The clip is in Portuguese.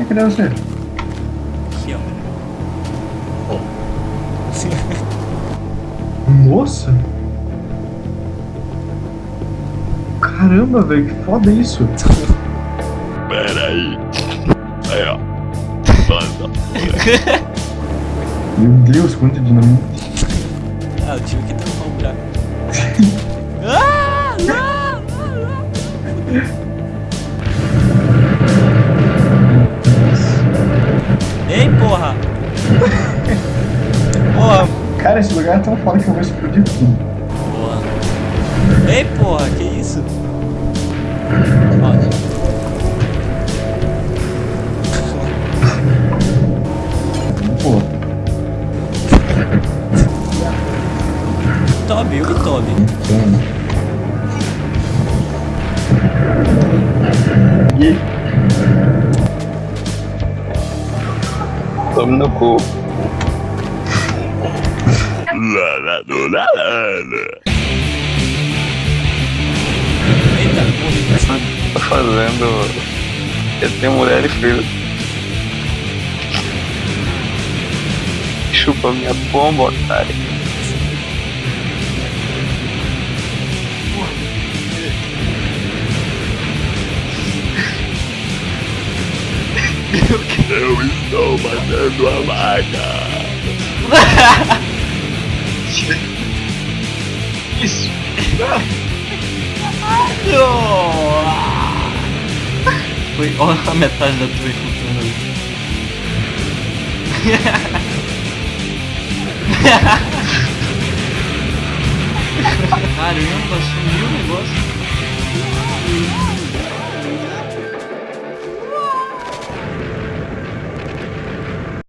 É, cadê você? Aqui, ó. Nossa! Caramba, velho, que foda isso! Pera aí. Aí, ó. Banda. Meu Deus, quanto dinamite! Ah, eu tive que tampar um buraco. ah, não, não, não. Cara, esse lugar é tão foda que eu vou explodir tudo. porra. Ei, porra, que isso? Ó, Pô, Toby, eu e Toby. então. E aí? Tome no cu. Eita, fazendo. Eu tenho mulher e filho. Chupa minha bomba, otário. Eu estou matando a vaca. Foi, olha a metade da tua escutando ali. Caramba, sumiu o negócio.